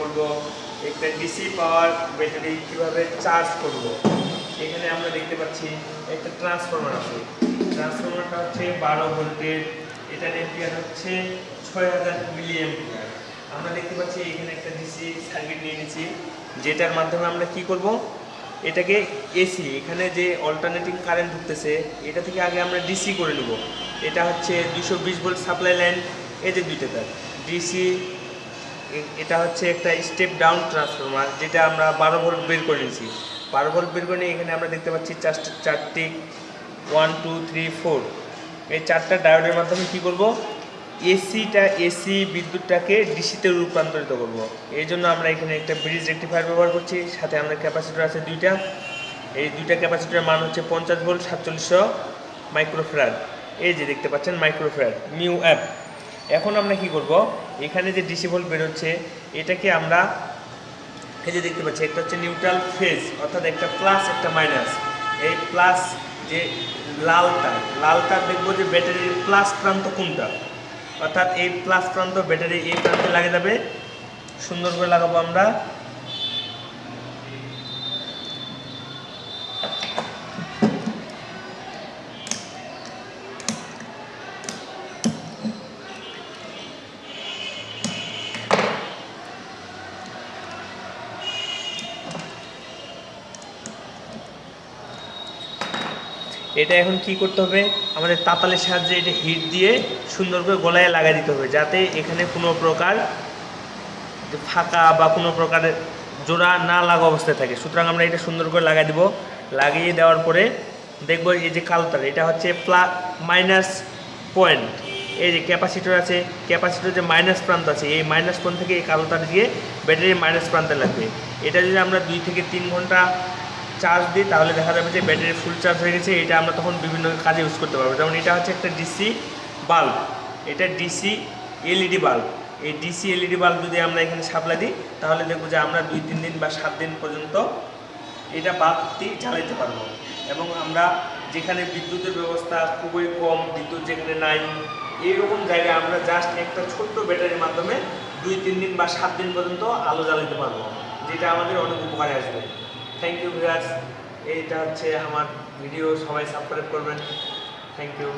বলব একটা DC power battery কীভাবে চার্জ করব? এখানে আমরা দেখতে পাচ্ছি একটা ট্রান্সফরমার আছে। ট্রান্সফরমারটা হচ্ছে বারো ভোল্টের এটার এম্পিয়ার হচ্ছে ছয় হাজার মিলি এম্পিয়ার আমরা দেখতে পাচ্ছি এখানে একটা ডিসি সার্কিট নিয়ে নিয়েছি যেটার মাধ্যমে আমরা কি করব? এটাকে এসি এখানে যে অল্টারনেটিং কারেন্ট ঢুকতেছে, এটা থেকে আগে আমরা ডিসি করে নেব। এটা হচ্ছে দুশো বিশ ভোল্ট সাপ্লাই লাইন যে দুইটা তার। ডিসি এটা হচ্ছে একটা স্টেপ ডাউন ট্রান্সফরমার যেটা আমরা বারো ভোল্ট বের করে নিয়েছি। বারো ভোল্ট বের করে নিয়ে এখানে আমরা দেখতে পাচ্ছি চারটে চারটি ওয়ান টু থ্রি ফোর এই চারটা ডায়োডের মাধ্যমে কি করব? এসিটা এসি বিদ্যুৎটাকে ডিসিতে রূপান্তরিত করব। এই জন্য আমরা এখানে একটা ব্রিজ রেক্টিফায়ার ব্যবহার করছি, সাথে আমরা ক্যাপাসিটর আছে দুইটা। এই দুইটা ক্যাপাসিটরের মান হচ্ছে পঞ্চাশ ভোল্ট সাতচল্লিশশো মাইক্রোফ্রাড এই যে দেখতে পাচ্ছেন মাইক্রোফ্রাড নিউ অ্যাপ এখন আমরা কি করব? এখানে যে ডিসি ভোল্ট বেরোচ্ছে, এটাকে আমরা এই যে দেখতে পাচ্ছি, একটা হচ্ছে নিউট্রাল ফেজ অর্থাৎ একটা প্লাস একটা মাইনাস এই প্লাস যে লাল তার লাল তার দেখব যে ব্যাটারির প্লাস প্রান্ত কোনটা? অর্থাৎ এই প্লাস প্রান্ত ব্যাটারি এই প্রান্তে লাগে যাবে। সুন্দর করে লাগাবো আমরা। এটা এখন কি করতে হবে? আমাদের তাতালের সাহায্যে এটা হিট দিয়ে সুন্দর করে গলায় লাগাই দিতে হবে, যাতে এখানে কোনো প্রকার ফাঁকা বা কোনো প্রকারের জোড়া না লাগা অবস্থায় থাকে। সুতরাং আমরা এটা সুন্দর করে লাগাই দিব। লাগিয়ে দেওয়ার পরে দেখব এই যে কালোতার এটা হচ্ছে প্লা মাইনাস পয়েন্ট। এই যে ক্যাপাসিটর আছে ক্যাপাসিটর যে মাইনাস প্রান্ত আছে, এই মাইনাস পয়েন্ট থেকে এই কালো তার দিয়ে ব্যাটারির মাইনাস প্রান্তে লাগবে। এটা যদি আমরা দুই থেকে তিন ঘণ্টা চার্জ দিই, তাহলে দেখা যাবে যে ব্যাটারি ফুল চার্জ হয়ে গেছে। এটা আমরা তখন বিভিন্ন কাজে ইউজ করতে পারব। যেমন এটা হচ্ছে একটা ডিসি বাল্ব এটা ডিসি এলইডি বাল্ব এই ডিসি এলইডি বাল্ব যদি আমরা এখানে সাপ্লাই দিই, তাহলে দেখব যে আমরা দুই, তিন দিন বা সাত দিন পর্যন্ত এটা বাতি জ্বালাইতে পারব। এবং আমরা যেখানে বিদ্যুতের ব্যবস্থা খুবই কম, বিদ্যুৎ যেখানে নাই, এইরকম জায়গায় আমরা জাস্ট একটা ছোট্ট ব্যাটারির মাধ্যমে দুই, তিন দিন বা সাত দিন পর্যন্ত আলো জ্বালাতে পারব। যেটা আমাদের অনেক উপকারে আসবে। থ্যাংক ইউ ভিউয়ার্স এইটা হচ্ছে আমার ভিডিও সবাই সাবস্ক্রাইব করবেন। Thank you